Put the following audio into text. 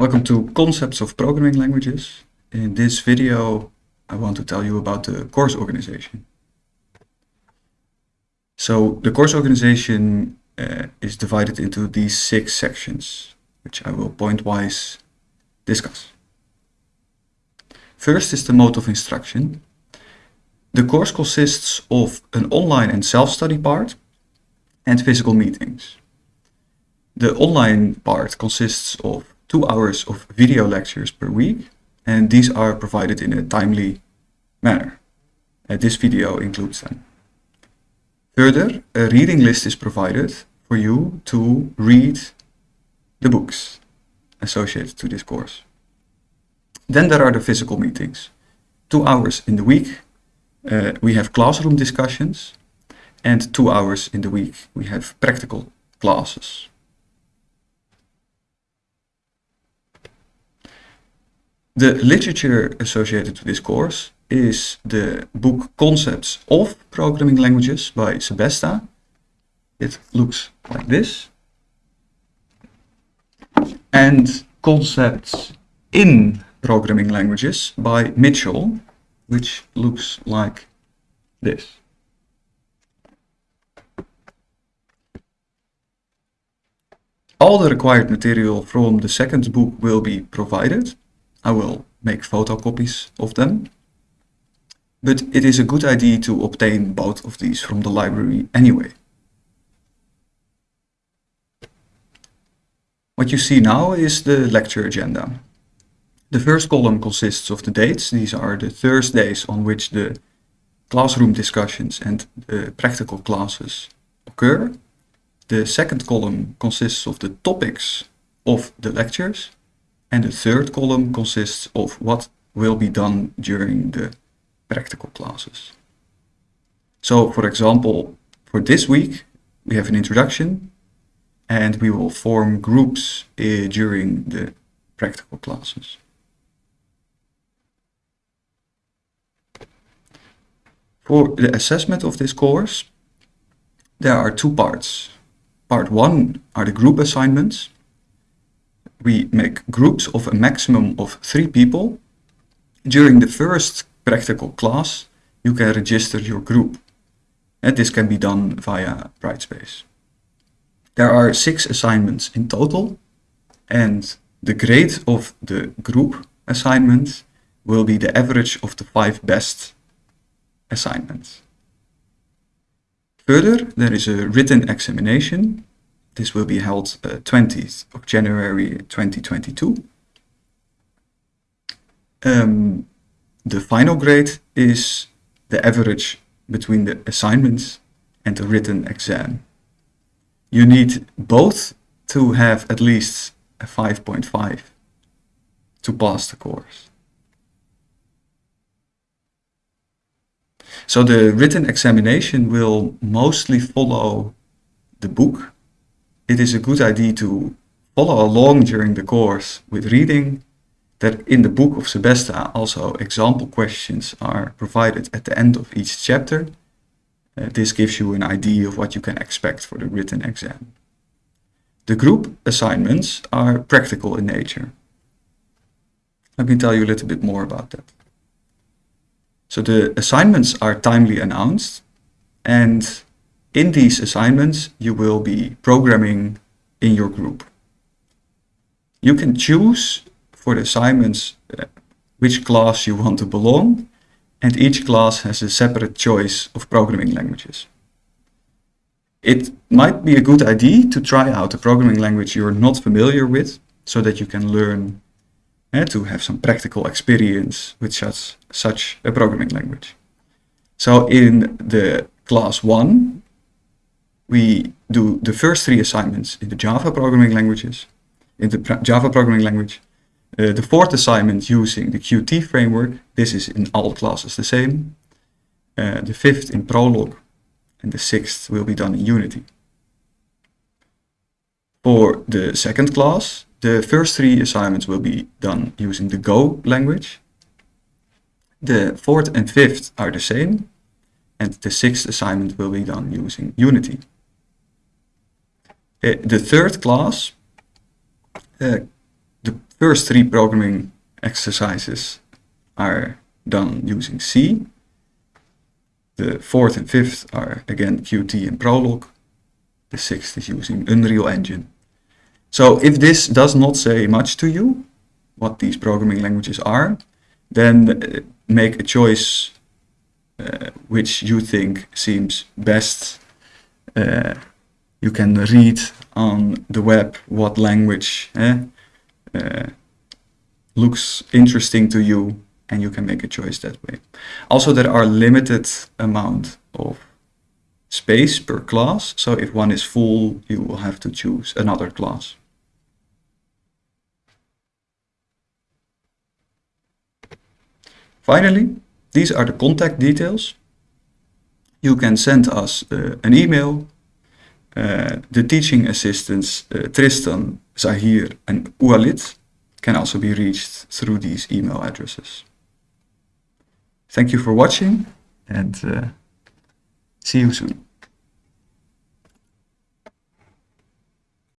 Welcome to Concepts of Programming Languages. In this video I want to tell you about the course organization. So the course organization uh, is divided into these six sections, which I will point-wise discuss. First is the mode of instruction. The course consists of an online and self-study part and physical meetings. The online part consists of two hours of video lectures per week and these are provided in a timely manner. Uh, this video includes them. Further, a reading list is provided for you to read the books associated to this course. Then there are the physical meetings. Two hours in the week uh, we have classroom discussions and two hours in the week we have practical classes. The literature associated to this course is the book Concepts of Programming Languages by Sebesta. It looks like this. And Concepts in Programming Languages by Mitchell, which looks like this. All the required material from the second book will be provided I will make photocopies of them. But it is a good idea to obtain both of these from the library anyway. What you see now is the lecture agenda. The first column consists of the dates. These are the Thursdays on which the classroom discussions and the practical classes occur. The second column consists of the topics of the lectures. And the third column consists of what will be done during the practical classes. So for example, for this week, we have an introduction and we will form groups uh, during the practical classes. For the assessment of this course, there are two parts. Part one are the group assignments we make groups of a maximum of three people. During the first practical class, you can register your group. And this can be done via Brightspace. There are six assignments in total, and the grade of the group assignment will be the average of the five best assignments. Further, there is a written examination this will be held uh, 20th of January 2022. Um, the final grade is the average between the assignments and the written exam. You need both to have at least a 5.5 to pass the course. So the written examination will mostly follow the book it is a good idea to follow along during the course with reading that in the book of Sebesta also example questions are provided at the end of each chapter. Uh, this gives you an idea of what you can expect for the written exam. The group assignments are practical in nature. Let me tell you a little bit more about that. So the assignments are timely announced and in these assignments, you will be programming in your group. You can choose for the assignments uh, which class you want to belong, and each class has a separate choice of programming languages. It might be a good idea to try out a programming language you're not familiar with, so that you can learn uh, to have some practical experience with such, such a programming language. So in the class 1, we do the first three assignments in the Java programming languages, in the Java programming language. Uh, the fourth assignment using the Qt framework. This is in all classes the same. Uh, the fifth in Prolog and the sixth will be done in Unity. For the second class, the first three assignments will be done using the Go language. The fourth and fifth are the same, and the sixth assignment will be done using Unity. Uh, the third class, uh, the first three programming exercises are done using C. The fourth and fifth are again Qt and Prolog. The sixth is using Unreal Engine. So if this does not say much to you, what these programming languages are, then uh, make a choice uh, which you think seems best. Uh, you can read on the web what language eh, uh, looks interesting to you and you can make a choice that way. Also, there are limited amount of space per class. So if one is full, you will have to choose another class. Finally, these are the contact details. You can send us uh, an email. The teaching assistants uh, Tristan, Zahir and Ualit can also be reached through these email addresses. Thank you for watching and uh, see you soon.